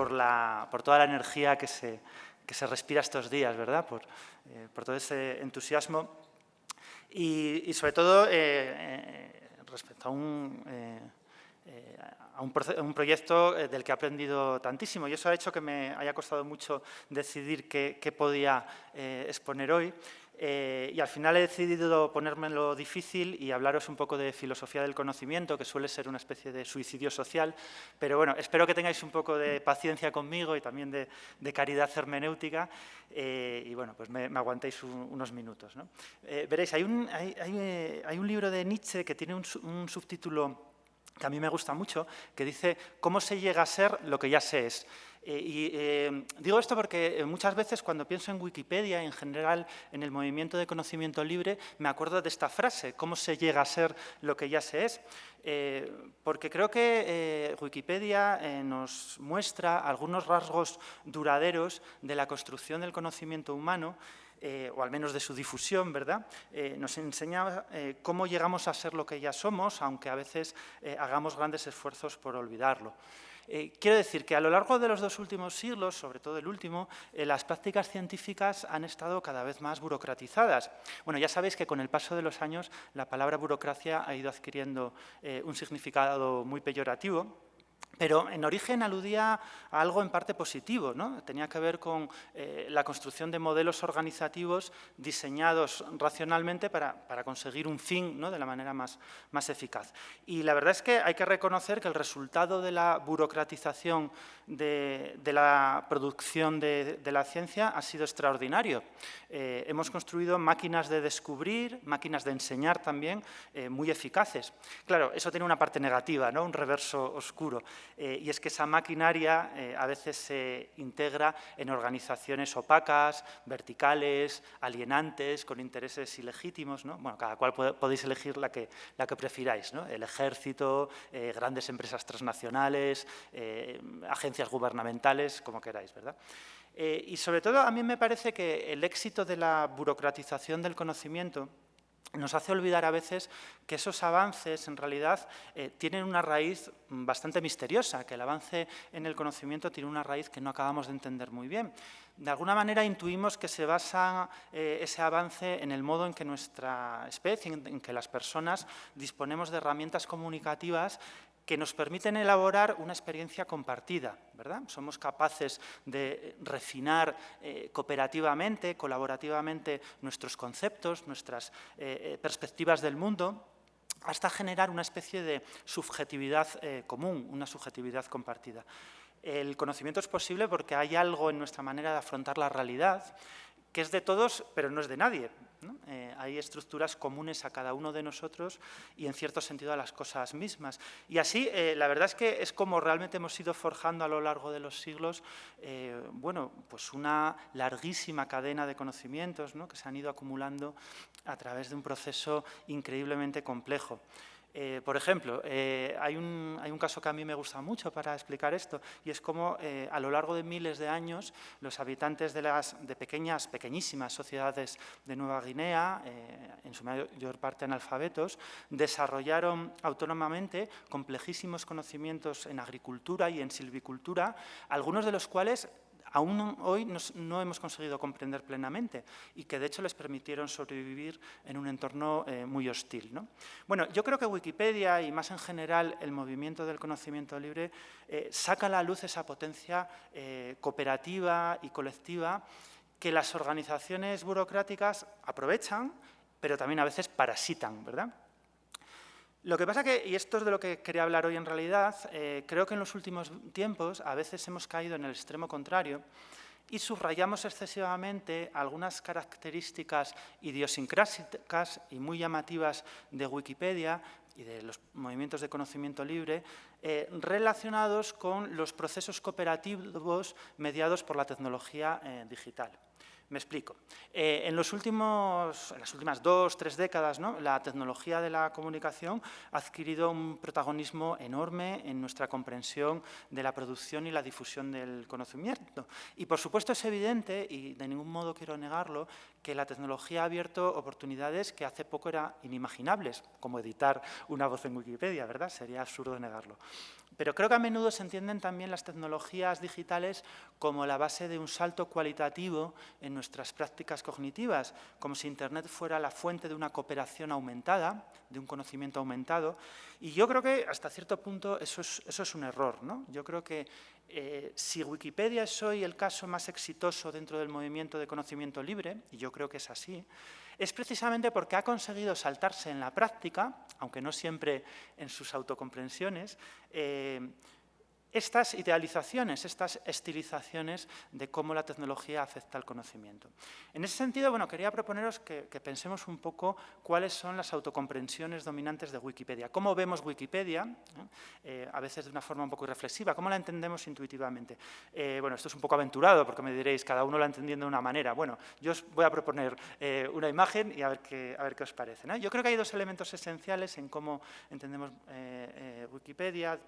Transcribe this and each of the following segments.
por, la, por toda la energía que se, que se respira estos días, ¿verdad? Por, eh, por todo ese entusiasmo y, y sobre todo eh, eh, respecto a un, a un, un, proyecto del que he aprendido tantísimo y eso ha hecho que me haya costado mucho decidir qué, qué podía exponer hoy. Eh, y al final he decidido ponérmelo difícil y hablaros un poco de filosofía del conocimiento, que suele ser una especie de suicidio social, pero bueno, espero que tengáis un poco de paciencia conmigo y también de, de caridad hermenéutica eh, y bueno, pues me, me aguantéis un, unos minutos. ¿no? Eh, veréis, hay un, hay, hay, hay un, libro de Nietzsche que tiene un, un subtítulo que a mí me gusta mucho, que dice «¿Cómo se llega a ser lo que ya se es?» Eh, y eh, digo esto porque eh, muchas veces cuando pienso en Wikipedia, en general en el movimiento de conocimiento libre, me acuerdo de esta frase, ¿cómo se llega a ser lo que ya se es? Porque creo que Wikipedia nos muestra algunos rasgos duraderos de la construcción del conocimiento humano o al menos de su difusión, ¿verdad? nos enseña cómo llegamos a ser lo que ya somos, aunque a veces hagamos grandes esfuerzos por olvidarlo. Eh, quiero decir que a lo largo de los dos últimos siglos, sobre todo el último, eh, las prácticas científicas han estado cada vez más burocratizadas. Bueno, ya sabéis que con el paso de los años la palabra burocracia ha ido adquiriendo eh, un significado muy peyorativo, pero en origen aludía a algo en parte positivo, ¿no? tenía que ver con eh, la construcción de modelos organizativos diseñados racionalmente para, para conseguir un fin ¿no? de la manera más, más, eficaz. Y la verdad es que hay que reconocer que el resultado de la burocratización de, de la producción de, de, la ciencia ha sido extraordinario. Eh, hemos construido máquinas de descubrir, máquinas de enseñar también, eh, muy eficaces. Claro, eso tiene una parte negativa, ¿no? un reverso oscuro. Eh, y es que esa maquinaria eh, a veces se integra en organizaciones opacas, verticales, alienantes, con intereses ilegítimos. ¿no? Bueno, cada cual podéis elegir la que, la que prefiráis. El ejército, eh, grandes empresas transnacionales, agencias gubernamentales, como queráis. ¿verdad? Y sobre todo a mí me parece que el éxito de la burocratización del conocimiento nos hace olvidar a veces que esos avances en realidad eh, tienen una raíz bastante misteriosa, que el avance en el conocimiento tiene una raíz que no acabamos de entender muy bien. De alguna manera intuimos que se basa eh, ese avance en el modo en que nuestra especie, en, en que las personas disponemos de herramientas comunicativas que nos permiten elaborar una experiencia compartida, ¿verdad? Somos capaces de refinar eh, cooperativamente, colaborativamente nuestros conceptos, nuestras eh, perspectivas del mundo, hasta generar una especie de subjetividad eh, común, una subjetividad compartida. El conocimiento es posible porque hay algo en nuestra manera de afrontar la realidad que es de todos, pero no es de nadie. Eh, hay estructuras comunes a cada uno de nosotros y, en cierto sentido, a las cosas mismas. Y así, eh, la verdad es que es como realmente hemos ido forjando a lo largo de los siglos, eh, bueno, pues una larguísima cadena de conocimientos ¿no? que se han ido acumulando a través de un proceso increíblemente complejo. Eh, por ejemplo, eh, hay, un, hay, un, caso que a mí me gusta mucho para explicar esto y es cómo eh, a lo largo de miles de años los habitantes de, las, de pequeñas, pequeñísimas sociedades de Nueva Guinea, en su mayor parte analfabetos, desarrollaron autónomamente complejísimos conocimientos en agricultura y en silvicultura, algunos de los cuales aún hoy no hemos conseguido comprender plenamente y que de hecho les permitieron sobrevivir en un entorno eh, muy hostil. ¿no? Bueno, yo creo que Wikipedia y más en general el movimiento del conocimiento libre eh, saca a la luz esa potencia eh, cooperativa y colectiva que las organizaciones burocráticas aprovechan, pero también a veces parasitan, ¿verdad? Lo que pasa que, y esto es de lo que quería hablar hoy en realidad, eh, creo que en los últimos tiempos a veces hemos caído en el extremo contrario y subrayamos excesivamente algunas características idiosincrásicas y muy llamativas de Wikipedia y de los movimientos de conocimiento libre eh, relacionados con los procesos cooperativos mediados por la tecnología eh, digital. Me explico. Eh, en, los últimos, en las últimas dos, tres décadas, la tecnología de la comunicación ha adquirido un protagonismo enorme en nuestra comprensión de la producción y la difusión del conocimiento. Y, por supuesto, es evidente, y de ningún modo quiero negarlo, que la tecnología ha abierto oportunidades que hace poco eran inimaginables, como editar una voz en Wikipedia, ¿verdad? Sería absurdo negarlo. Pero creo que a menudo se entienden también las tecnologías digitales como la base de un salto cualitativo en nuestras prácticas cognitivas, como si Internet fuera la fuente de una cooperación aumentada, de un conocimiento aumentado. Y yo creo que hasta cierto punto eso es, un error. ¿no? Yo creo que eh, si Wikipedia es hoy el caso más exitoso dentro del movimiento de conocimiento libre, y yo creo que es así, es precisamente porque ha conseguido saltarse en la práctica, aunque no siempre en sus autocomprensiones, eh, estas idealizaciones, estas estilizaciones de cómo la tecnología afecta al conocimiento. En ese sentido, bueno, quería proponeros que, pensemos un poco cuáles son las autocomprensiones dominantes de Wikipedia. ¿Cómo vemos Wikipedia? Eh, a veces de una forma un poco irreflexiva. ¿Cómo la entendemos intuitivamente? Eh, bueno, esto es un poco aventurado porque me diréis, cada uno la entendiendo de una manera. Bueno, yo os voy a proponer eh, una imagen y a ver qué, a ver qué os parece. Yo creo que hay dos elementos esenciales en cómo entendemos Wikipedia,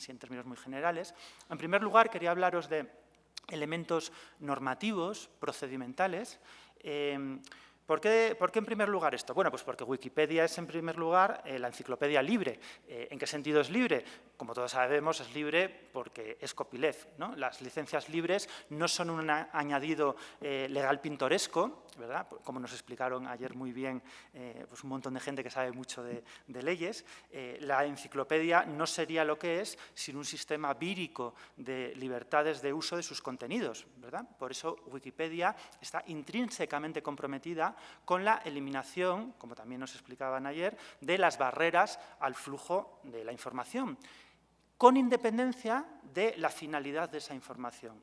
así en términos muy generales. En primer lugar, quería hablaros de elementos normativos, procedimentales. Eh, ¿Por qué, en primer lugar esto? Bueno, pues porque Wikipedia es en primer lugar eh, la enciclopedia libre. Eh, ¿En qué sentido es libre? Como todos sabemos, es libre porque es copyleft. Las licencias libres no son un añadido legal pintoresco, ¿verdad? Como nos explicaron ayer muy bien pues un montón de gente que sabe mucho de, de leyes. la enciclopedia no sería lo que es sin un sistema vírico de libertades de uso de sus contenidos. ¿verdad? Por eso Wikipedia está intrínsecamente comprometida con la eliminación, como también nos explicaban ayer, de las barreras al flujo de la información, con independencia de la finalidad de esa información.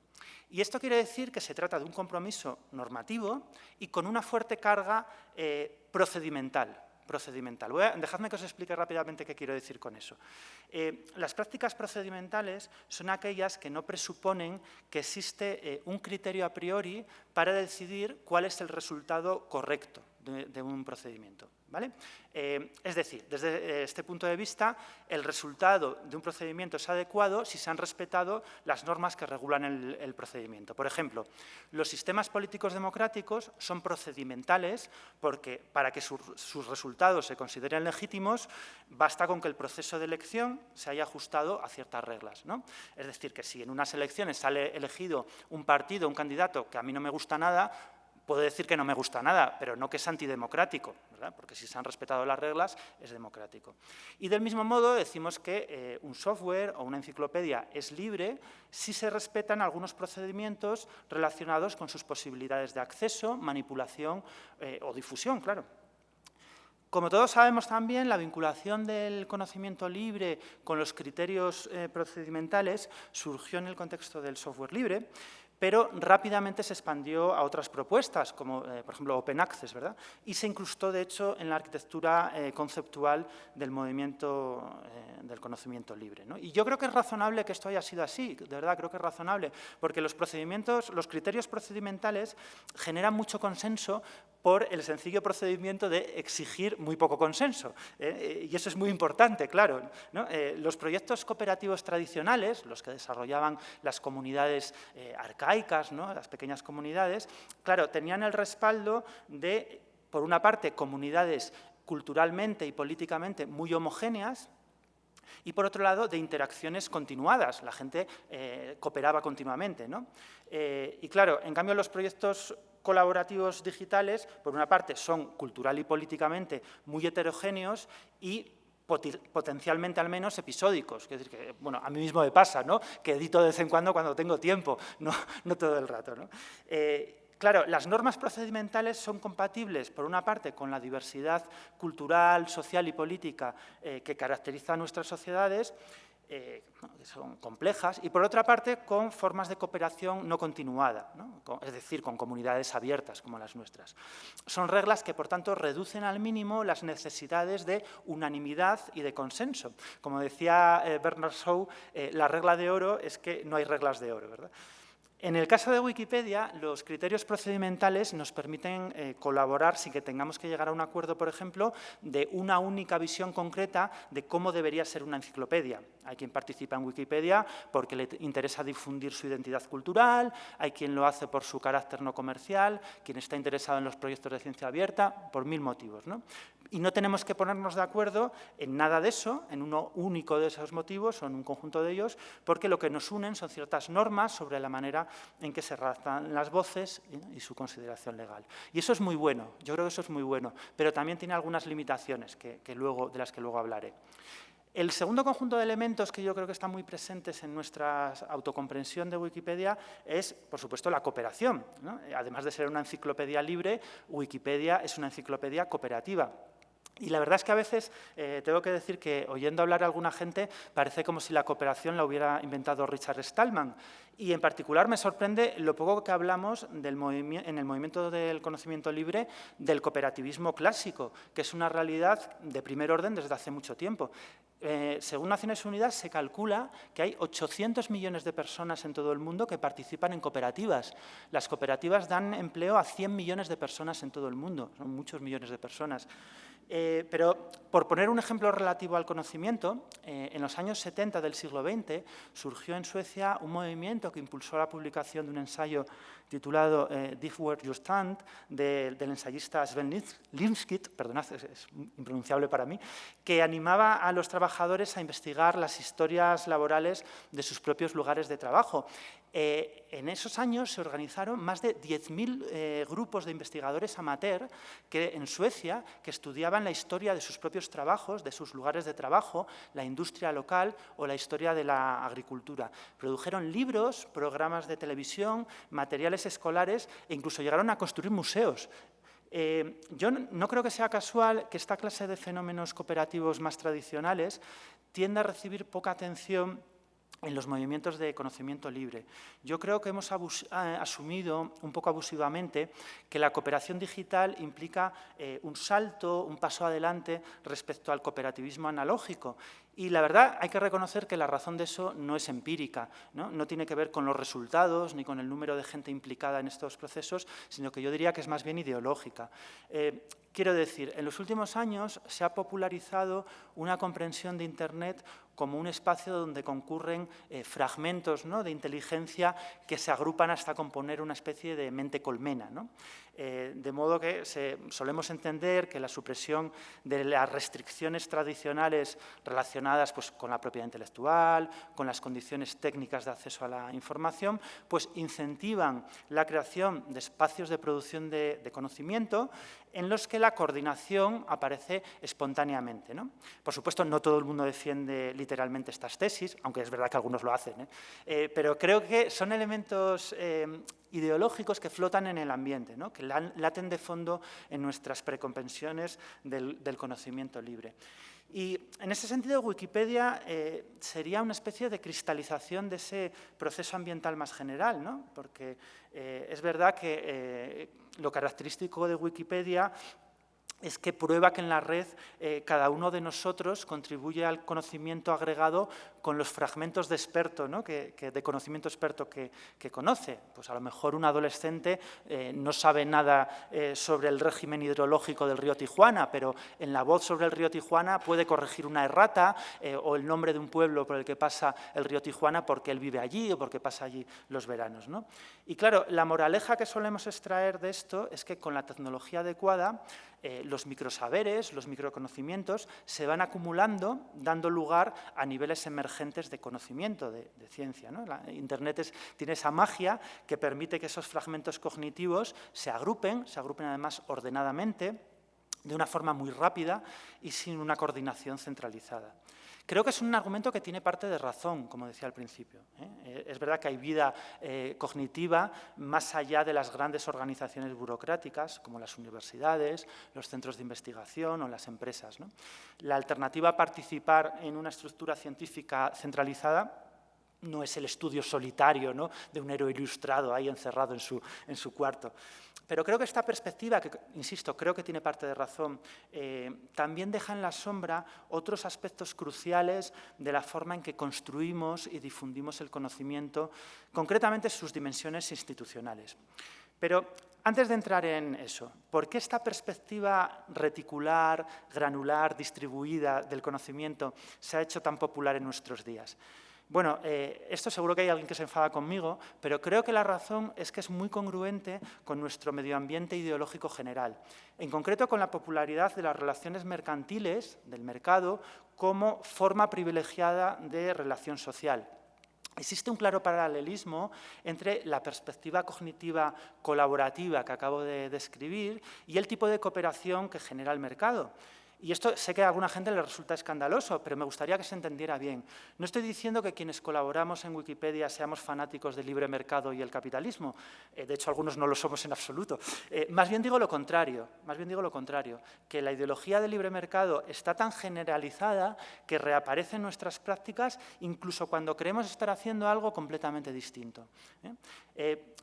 Y esto quiere decir que se trata de un compromiso normativo y con una fuerte carga eh, procedimental procedimental. dejadme que os explique rápidamente qué quiero decir con eso. Eh, las prácticas procedimentales son aquellas que no presuponen que existe eh, un criterio a priori para decidir cuál es el resultado correcto de un procedimiento. Eh, es decir, desde eh, este punto de vista, el resultado de un procedimiento es adecuado si se han respetado las normas que regulan el, procedimiento. Por ejemplo, los sistemas políticos democráticos son procedimentales porque para que sus resultados se consideren legítimos, basta con que el proceso de elección se haya ajustado a ciertas reglas. ¿no? Es decir, que si en unas elecciones sale elegido un partido, un candidato que a mí no me gusta nada, Puedo decir que no me gusta nada, pero no que es antidemocrático, porque si se han respetado las reglas es democrático. Y del mismo modo decimos que eh, un software o una enciclopedia es libre si se respetan algunos procedimientos relacionados con sus posibilidades de acceso, manipulación eh, o difusión, claro. Como todos sabemos también, la vinculación del conocimiento libre con los criterios eh, procedimentales surgió en el contexto del software libre, pero rápidamente se expandió a otras propuestas, como eh, por ejemplo Open Access, ¿verdad? y se incrustó de hecho en la arquitectura eh, conceptual del movimiento eh, del conocimiento libre. Y yo creo que es razonable que esto haya sido así, de verdad creo que es razonable, porque los procedimientos, los criterios procedimentales generan mucho consenso por el sencillo procedimiento de exigir muy poco consenso. y eso es muy importante, claro. los proyectos cooperativos tradicionales, los que desarrollaban las comunidades arcaicas, las pequeñas comunidades, claro, tenían el respaldo de, por una parte, comunidades culturalmente y políticamente muy homogéneas, y por otro lado, de interacciones continuadas. La gente eh, cooperaba continuamente. Eh, y claro, en cambio, los proyectos colaborativos digitales, por una parte, son cultural y políticamente muy heterogéneos y potencialmente al menos episódicos. Es decir, que, bueno, a mí mismo me pasa, ¿no? que edito de vez en cuando cuando tengo tiempo, no, todo el rato. ¿no? Eh, claro, las normas procedimentales son compatibles, por una parte, con la diversidad cultural, social y política eh, que caracteriza a nuestras sociedades, eh, son complejas, y por otra parte con formas de cooperación no continuada, es decir, con comunidades abiertas como las nuestras. Son reglas que, por tanto, reducen al mínimo las necesidades de unanimidad y de consenso. Como decía eh, Bernard Shaw, eh, la regla de oro es que no hay reglas de oro. ¿verdad? En el caso de Wikipedia, los criterios procedimentales nos permiten eh, colaborar sin que tengamos que llegar a un acuerdo, por ejemplo, de una única visión concreta de cómo debería ser una enciclopedia. Hay quien participa en Wikipedia porque le interesa difundir su identidad cultural, hay quien lo hace por su carácter no comercial, quien está interesado en los proyectos de ciencia abierta, por mil motivos. Y no tenemos que ponernos de acuerdo en nada de eso, en uno único de esos motivos o en un conjunto de ellos, porque lo que nos unen son ciertas normas sobre la manera en que se redactan las voces y su consideración legal. Y eso es muy bueno, yo creo que eso es muy bueno, pero también tiene algunas limitaciones que, luego, de las que luego hablaré. El segundo conjunto de elementos que yo creo que están muy presentes en nuestra autocomprensión de Wikipedia es, por supuesto, la cooperación. Además de ser una enciclopedia libre, Wikipedia es una enciclopedia cooperativa. Y la verdad es que a veces eh, tengo que decir que oyendo hablar a alguna gente parece como si la cooperación la hubiera inventado Richard Stallman. Y en particular me sorprende lo poco que hablamos del en el movimiento del conocimiento libre del cooperativismo clásico, que es una realidad de primer orden desde hace mucho tiempo. Eh, según Naciones Unidas, se calcula que hay 800 millones de personas en todo el mundo que participan en cooperativas. Las cooperativas dan empleo a 100 millones de personas en todo el mundo, son muchos millones de personas. Eh, pero, por poner un ejemplo relativo al conocimiento, eh, en los años 70 del siglo XX surgió en Suecia un movimiento que impulsó la publicación de un ensayo titulado eh, Where You Stand, del ensayista Sven Limskit, perdonad, es, impronunciable para mí, que animaba a los trabajadores a investigar las historias laborales de sus propios lugares de trabajo. Eh, en esos años se organizaron más de 10.000 eh, grupos de investigadores amateur que, en Suecia que estudiaban la historia de sus propios trabajos, de sus lugares de trabajo, la industria local o la historia de la agricultura. Produjeron libros, programas de televisión, materiales escolares e incluso llegaron a construir museos. Eh, yo no creo que sea casual que esta clase de fenómenos cooperativos más tradicionales tienda a recibir poca atención en los movimientos de conocimiento libre. Yo creo que hemos eh, asumido un poco abusivamente que la cooperación digital implica eh, un salto, un paso adelante respecto al cooperativismo analógico y la verdad, hay que reconocer que la razón de eso no es empírica, ¿no? tiene que ver con los resultados ni con el número de gente implicada en estos procesos, sino que yo diría que es más bien ideológica. Eh, quiero decir, en los últimos años se ha popularizado una comprensión de Internet como un espacio donde concurren eh, fragmentos de inteligencia que se agrupan hasta componer una especie de mente colmena. Eh, de modo que solemos entender que la supresión de las restricciones tradicionales relacionadas pues, con la propiedad intelectual, con las condiciones técnicas de acceso a la información, pues incentivan la creación de espacios de producción de, conocimiento en los que la coordinación aparece espontáneamente. Por supuesto, no todo el mundo defiende literalmente estas tesis, aunque es verdad que algunos lo hacen, ¿eh? Eh, pero creo que son elementos ideológicos que flotan en el ambiente, que laten de fondo en nuestras precompensiones del, conocimiento libre. Y en ese sentido, Wikipedia eh, sería una especie de cristalización de ese proceso ambiental más general, ¿no? porque eh, es verdad que eh, lo característico de Wikipedia es que prueba que en la red cada uno de nosotros contribuye al conocimiento agregado con los fragmentos de experto, ¿no? que, de conocimiento experto que, conoce. Pues a lo mejor un adolescente eh, no sabe nada eh, sobre el régimen hidrológico del río Tijuana, pero en la voz sobre el río Tijuana puede corregir una errata eh, o el nombre de un pueblo por el que pasa el río Tijuana porque él vive allí o porque pasa allí los veranos. ¿no? Y claro, la moraleja que solemos extraer de esto es que con la tecnología adecuada los microsaberes, los microconocimientos se van acumulando, dando lugar a niveles emergentes de conocimiento, de, ciencia. Internet tiene esa magia que permite que esos fragmentos cognitivos se agrupen, se agrupen además ordenadamente, de una forma muy rápida y sin una coordinación centralizada. Creo que es un argumento que tiene parte de razón, como decía al principio. ¿eh? Eh, es verdad que hay vida eh, cognitiva más allá de las grandes organizaciones burocráticas, como las universidades, los centros de investigación o las empresas. La alternativa a participar en una estructura científica centralizada no es el estudio solitario ¿no? de un héroe ilustrado ahí encerrado en su, en su cuarto. Pero creo que esta perspectiva, que insisto, creo que tiene parte de razón, eh, también deja en la sombra otros aspectos cruciales de la forma en que construimos y difundimos el conocimiento, concretamente sus dimensiones institucionales. Pero antes de entrar en eso, ¿por qué esta perspectiva reticular, granular, distribuida del conocimiento se ha hecho tan popular en nuestros días? Bueno, eh, esto seguro que hay alguien que se enfada conmigo, pero creo que la razón es que es muy congruente con nuestro medio ambiente ideológico general. En concreto, con la popularidad de las relaciones mercantiles, del mercado, como forma privilegiada de relación social. Existe un claro paralelismo entre la perspectiva cognitiva colaborativa que acabo de describir y el tipo de cooperación que genera el mercado. Y esto sé que a alguna gente le resulta escandaloso, pero me gustaría que se entendiera bien. No estoy diciendo que quienes colaboramos en Wikipedia seamos fanáticos del libre mercado y el capitalismo. Eh, de hecho, algunos no lo somos en absoluto. Eh, más bien digo lo contrario, más bien digo lo contrario, que la ideología del libre mercado está tan generalizada que reaparece en nuestras prácticas incluso cuando creemos estar haciendo algo completamente distinto. ¿eh?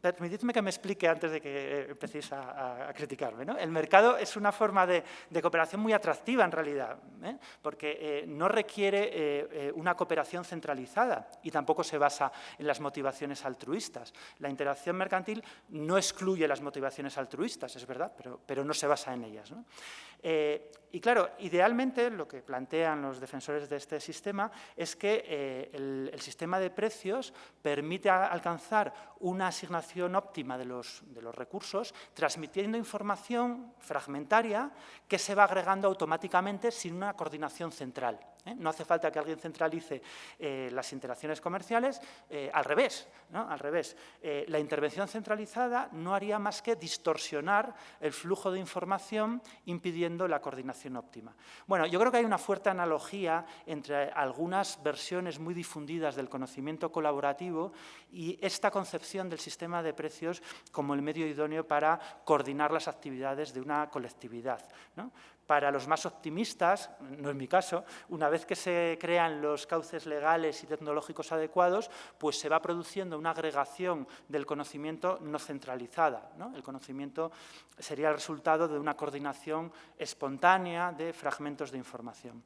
Permitidme que me explique antes de que empecéis a, criticarme. El mercado es una forma de, cooperación muy atractiva en realidad, ¿eh? porque eh, no requiere eh, una cooperación centralizada y tampoco se basa en las motivaciones altruistas. La interacción mercantil no excluye las motivaciones altruistas, es verdad, pero no se basa en ellas. Y claro, idealmente lo que plantean los defensores de este sistema es que el, el sistema de precios permite alcanzar una asignación óptima de los, de los recursos, transmitiendo información fragmentaria que se va agregando automáticamente sin una coordinación central. ¿Eh? No hace falta que alguien centralice eh, las interacciones comerciales, eh, al revés. Al revés. la intervención centralizada no haría más que distorsionar el flujo de información impidiendo la coordinación óptima. Bueno, yo creo que hay una fuerte analogía entre algunas versiones muy difundidas del conocimiento colaborativo y esta concepción del sistema de precios como el medio idóneo para coordinar las actividades de una colectividad. Para los más optimistas, no es mi caso, una vez que se crean los cauces legales y tecnológicos adecuados, pues se va produciendo una agregación del conocimiento no centralizada. El conocimiento sería el resultado de una coordinación espontánea de fragmentos de información.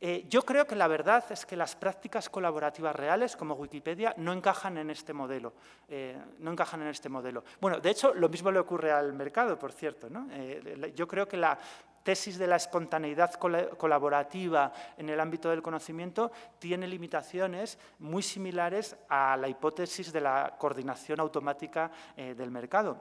Eh, yo creo que la verdad es que las prácticas colaborativas reales, como Wikipedia, no encajan en este modelo. Eh, no encajan en este modelo. Bueno, de hecho, lo mismo le ocurre al mercado, por cierto. Eh, yo creo que la tesis de la espontaneidad colaborativa en el ámbito del conocimiento tiene limitaciones muy similares a la hipótesis de la coordinación automática eh, del mercado.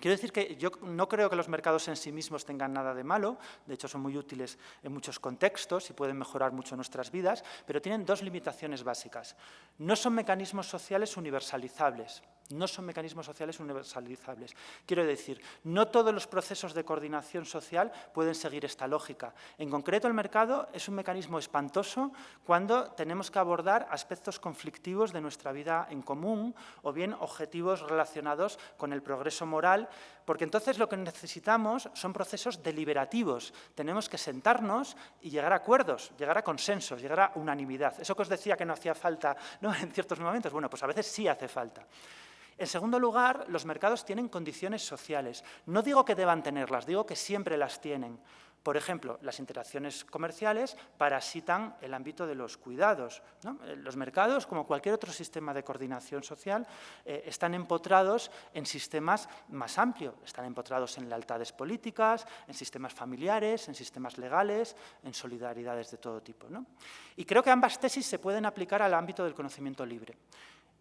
Quiero decir que yo no creo que los mercados en sí mismos tengan nada de malo, de hecho son muy útiles en muchos contextos y pueden mejorar mucho nuestras vidas, pero tienen dos limitaciones básicas. No son mecanismos sociales universalizables, no son mecanismos sociales universalizables. Quiero decir, no todos los procesos de coordinación social pueden seguir esta lógica. En concreto, el mercado es un mecanismo espantoso cuando tenemos que abordar aspectos conflictivos de nuestra vida en común o bien objetivos relacionados con el progreso moral, porque entonces lo que necesitamos son procesos deliberativos. Tenemos que sentarnos y llegar a acuerdos, llegar a consensos, llegar a unanimidad. Eso que os decía que no hacía falta en ciertos momentos, bueno, pues a veces sí hace falta. En segundo lugar, los mercados tienen condiciones sociales. No digo que deban tenerlas, digo que siempre las tienen. Por ejemplo, las interacciones comerciales parasitan el ámbito de los cuidados. Eh, los mercados, como cualquier otro sistema de coordinación social, eh, están empotrados en sistemas más amplios. Están empotrados en lealtades políticas, en sistemas familiares, en sistemas legales, en solidaridades de todo tipo. Y creo que ambas tesis se pueden aplicar al ámbito del conocimiento libre.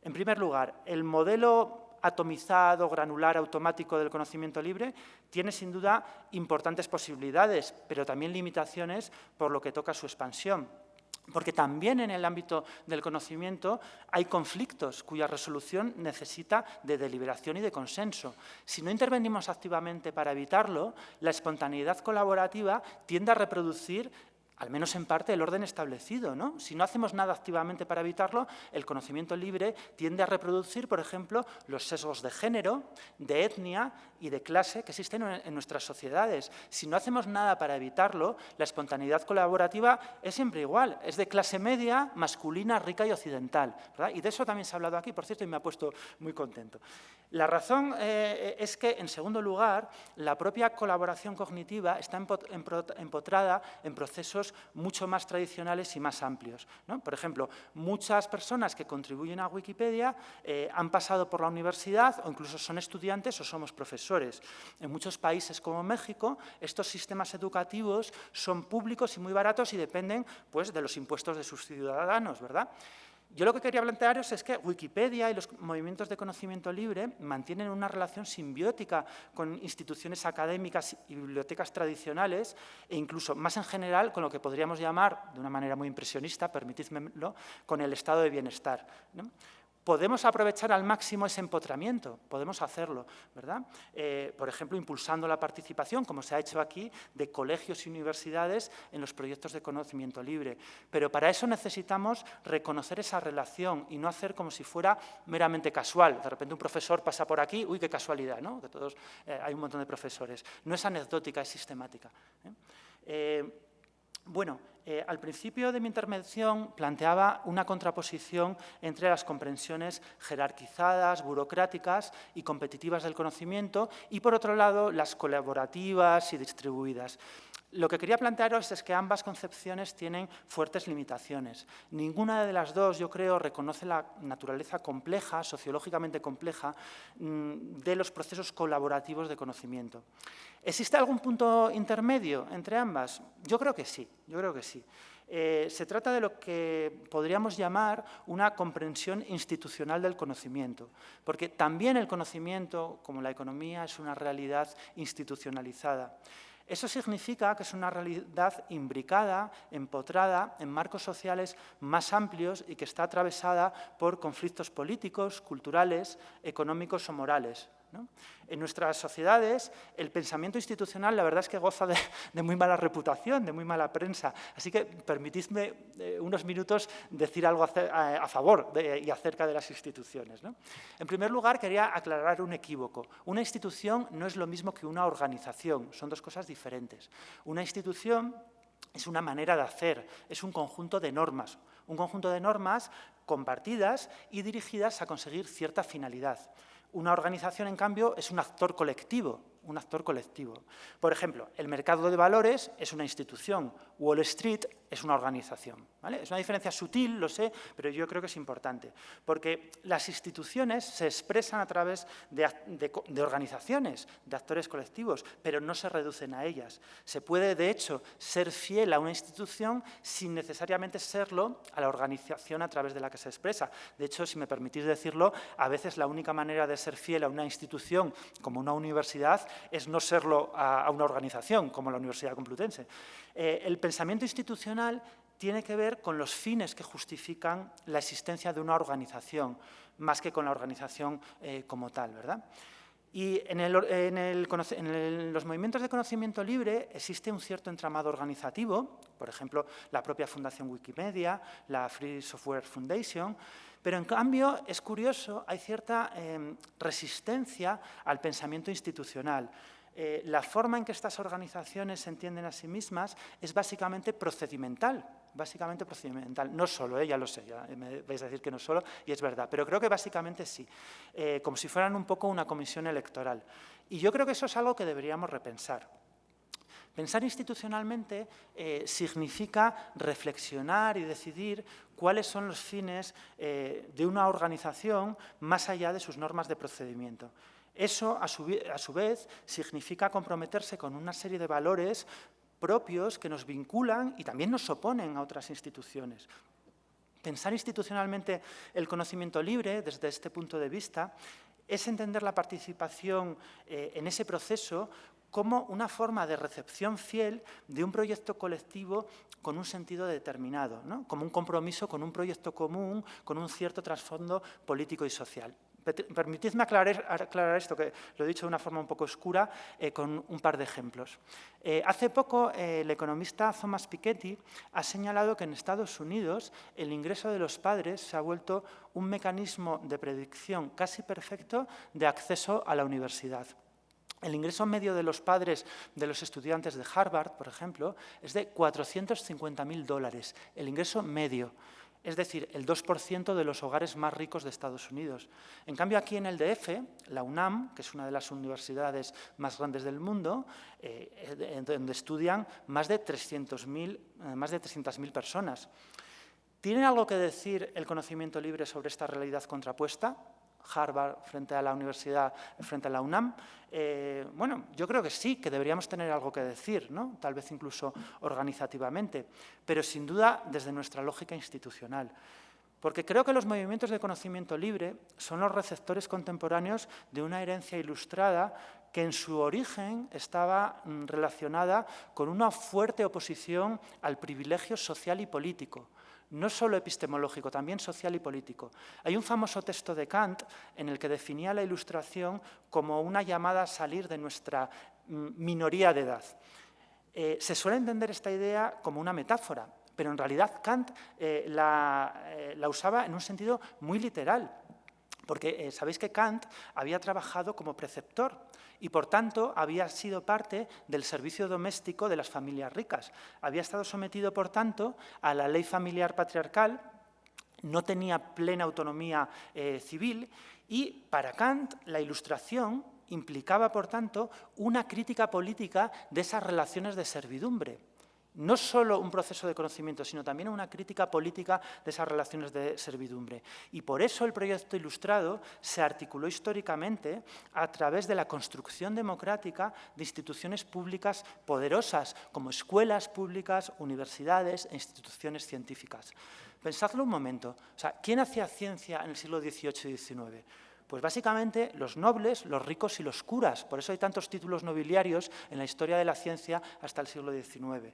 En primer lugar, el modelo atomizado, granular, automático del conocimiento libre tiene sin duda importantes posibilidades, pero también limitaciones por lo que toca su expansión. Porque también en el ámbito del conocimiento hay conflictos cuya resolución necesita de deliberación y de consenso. Si no intervenimos activamente para evitarlo, la espontaneidad colaborativa tiende a reproducir al menos en parte, el orden establecido. ¿no? Si no hacemos nada activamente para evitarlo, el conocimiento libre tiende a reproducir, por ejemplo, los sesgos de género, de etnia y de clase que existen en nuestras sociedades. Si no hacemos nada para evitarlo, la espontaneidad colaborativa es siempre igual, es de clase media, masculina, rica y occidental. Y de eso también se ha hablado aquí, por cierto, y me ha puesto muy contento. La razón eh, es que, en segundo lugar, la propia colaboración cognitiva está empotrada en procesos mucho más tradicionales y más amplios. Por ejemplo, muchas personas que contribuyen a Wikipedia eh, han pasado por la universidad o incluso son estudiantes o somos profesores. En muchos países como México, estos sistemas educativos son públicos y muy baratos y dependen pues, de los impuestos de sus ciudadanos, ¿verdad? Yo lo que quería plantearos es que Wikipedia y los movimientos de conocimiento libre mantienen una relación simbiótica con instituciones académicas y bibliotecas tradicionales e incluso más en general con lo que podríamos llamar, de una manera muy impresionista, permitidmelo, con el estado de bienestar. Podemos aprovechar al máximo ese empotramiento, podemos hacerlo, ¿verdad? Eh, por ejemplo, impulsando la participación, como se ha hecho aquí, de colegios y universidades en los proyectos de conocimiento libre. Pero para eso necesitamos reconocer esa relación y no hacer como si fuera meramente casual. De repente un profesor pasa por aquí, uy, qué casualidad, ¿no? Que todos, eh, hay un montón de profesores. No es anecdótica, es sistemática. ¿eh? Bueno, eh, al principio de mi intervención planteaba una contraposición entre las comprensiones jerarquizadas, burocráticas y competitivas del conocimiento y, por otro lado, las colaborativas y distribuidas. Lo que quería plantearos es que ambas concepciones tienen fuertes limitaciones. Ninguna de las dos, yo creo, reconoce la naturaleza compleja, sociológicamente compleja, mm, de los procesos colaborativos de conocimiento. ¿Existe algún punto intermedio entre ambas? Yo creo que sí, yo creo que sí. Eh, se trata de lo que podríamos llamar una comprensión institucional del conocimiento, porque también el conocimiento, como la economía, es una realidad institucionalizada. Eso significa que es una realidad imbricada, empotrada en marcos sociales más amplios y que está atravesada por conflictos políticos, culturales, económicos o morales. En nuestras sociedades, el pensamiento institucional, la verdad es que goza de, muy mala reputación, de muy mala prensa. Así que permitidme eh, unos minutos decir algo a, favor y acerca de las instituciones. En primer lugar, quería aclarar un equívoco. Una institución no es lo mismo que una organización, son dos cosas diferentes. Una institución es una manera de hacer, es un conjunto de normas, un conjunto de normas compartidas y dirigidas a conseguir cierta finalidad. Una organización, en cambio, es un actor colectivo, un actor colectivo. Por ejemplo, el mercado de valores es una institución, Wall Street es una organización. Es una diferencia sutil, lo sé, pero yo creo que es importante, porque las instituciones se expresan a través de, organizaciones, de actores colectivos, pero no se reducen a ellas. Se puede, de hecho, ser fiel a una institución sin necesariamente serlo a la organización a través de la que se expresa. De hecho, si me permitís decirlo, a veces la única manera de ser fiel a una institución como una universidad es no serlo a, una organización como la Universidad Complutense. Eh, el pensamiento institucional tiene que ver con los fines que justifican la existencia de una organización, más que con la organización eh, como tal. ¿verdad? Y en, los movimientos de conocimiento libre existe un cierto entramado organizativo, por ejemplo, la propia Fundación Wikimedia, la Free Software Foundation, pero en cambio, es curioso, hay cierta em, resistencia al pensamiento institucional. Eh, la forma en que estas organizaciones se entienden a sí mismas es básicamente procedimental, básicamente procedimental, no solo, eh, ya lo sé, me vais a decir que no solo, y es verdad, pero creo que básicamente sí, eh, como si fueran un poco una comisión electoral. Y yo creo que eso es algo que deberíamos repensar. Pensar institucionalmente eh, significa reflexionar y decidir cuáles son los fines de una organización más allá de sus normas de procedimiento. Eso, a su, a su vez, significa comprometerse con una serie de valores propios que nos vinculan y también nos oponen a otras instituciones. Pensar institucionalmente el conocimiento libre, desde este punto de vista, es entender la participación eh, en ese proceso como una forma de recepción fiel de un proyecto colectivo con un sentido determinado, como un compromiso con un proyecto común, con un cierto trasfondo político y social. Permitidme aclarar, esto, que lo he dicho de una forma un poco oscura, eh, con un par de ejemplos. Eh, hace poco, eh, el economista Thomas Piketty ha señalado que en Estados Unidos el ingreso de los padres se ha vuelto un mecanismo de predicción casi perfecto de acceso a la universidad. El ingreso medio de los padres de los estudiantes de Harvard, por ejemplo, es de 450.000 dólares, el ingreso medio. Es decir, el 2% de los hogares más ricos de Estados Unidos. En cambio, aquí en el DF, la UNAM, que es una de las universidades más grandes del mundo, eh, donde estudian más de 300.000 eh, más de 300.000 personas. ¿Tiene algo que decir el conocimiento libre sobre esta realidad contrapuesta? Harvard frente a la universidad, frente a la UNAM? Eh, bueno, yo creo que sí, que deberíamos tener algo que decir, ¿no? tal vez incluso organizativamente, pero sin duda desde nuestra lógica institucional. Porque creo que los movimientos de conocimiento libre son los receptores contemporáneos de una herencia ilustrada que en su origen estaba mm, relacionada con una fuerte oposición al privilegio social y político no solo epistemológico, también social y político. Hay un famoso texto de Kant en el que definía la ilustración como una llamada a salir de nuestra mm, minoría de edad. Eh, se suele entender esta idea como una metáfora, pero en realidad Kant eh, la, eh, la usaba en un sentido muy literal. Porque eh, sabéis que Kant había trabajado como preceptor y, por tanto, había sido parte del servicio doméstico de las familias ricas. Había estado sometido, por tanto, a la ley familiar patriarcal, no tenía plena autonomía eh, civil y, para Kant, la ilustración implicaba, por tanto, una crítica política de esas relaciones de servidumbre no solo un proceso de conocimiento, sino también una crítica política de esas relaciones de servidumbre. Y por eso el proyecto ilustrado se articuló históricamente a través de la construcción democrática de instituciones públicas poderosas, como escuelas públicas, universidades e instituciones científicas. Pensadlo un momento, ¿quién hacía ciencia en el siglo XVIII y XIX? Pues básicamente los nobles, los ricos y los curas. Por eso hay tantos títulos nobiliarios en la historia de la ciencia hasta el siglo XIX.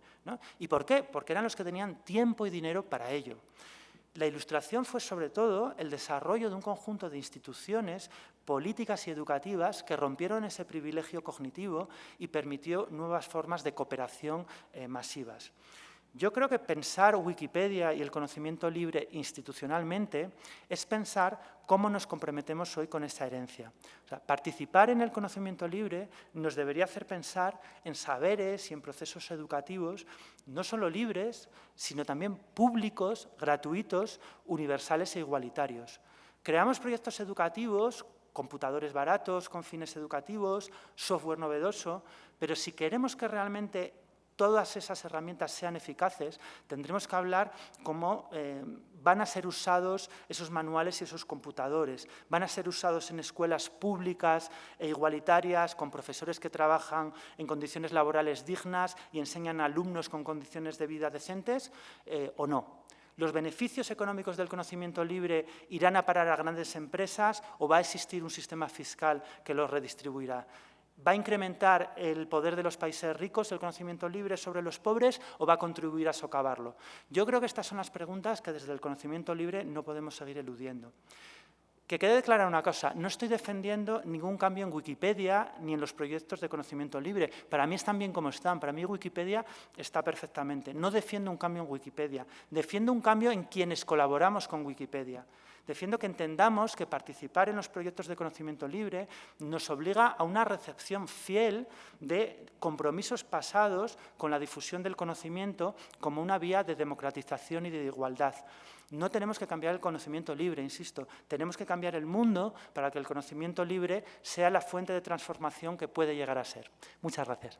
¿Y por qué? Porque eran los que tenían tiempo y dinero para ello. La ilustración fue sobre todo el desarrollo de un conjunto de instituciones políticas y educativas que rompieron ese privilegio cognitivo y permitió nuevas formas de cooperación eh, masivas. Yo creo que pensar Wikipedia y el conocimiento libre institucionalmente es pensar cómo nos comprometemos hoy con esa herencia. participar en el conocimiento libre nos debería hacer pensar en saberes y en procesos educativos no solo libres, sino también públicos, gratuitos, universales e igualitarios. Creamos proyectos educativos computadores baratos con fines educativos, software novedoso, pero si queremos que realmente todas esas herramientas sean eficaces, tendremos que hablar cómo eh, van a ser usados esos manuales y esos computadores. Van a ser usados en escuelas públicas e igualitarias, con profesores que trabajan en condiciones laborales dignas y enseñan a alumnos con condiciones de vida decentes, eh, o no. ¿Los beneficios económicos del conocimiento libre irán a parar a grandes empresas o va a existir un sistema fiscal que los redistribuirá? ¿Va a incrementar el poder de los países ricos, el conocimiento libre sobre los pobres o va a contribuir a socavarlo? Yo creo que estas son las preguntas que desde el conocimiento libre no podemos seguir eludiendo. Que quede clara una cosa, no estoy defendiendo ningún cambio en Wikipedia ni en los proyectos de conocimiento libre. Para mí están bien como están, para mí Wikipedia está perfectamente. No defiendo un cambio en Wikipedia, defiendo un cambio en quienes colaboramos con Wikipedia. Defiendo que entendamos que participar en los proyectos de conocimiento libre nos obliga a una recepción fiel de compromisos pasados con la difusión del conocimiento como una vía de democratización y de igualdad. No tenemos que cambiar el conocimiento libre, insisto, tenemos que cambiar el mundo para que el conocimiento libre sea la fuente de transformación que puede llegar a ser. Muchas gracias.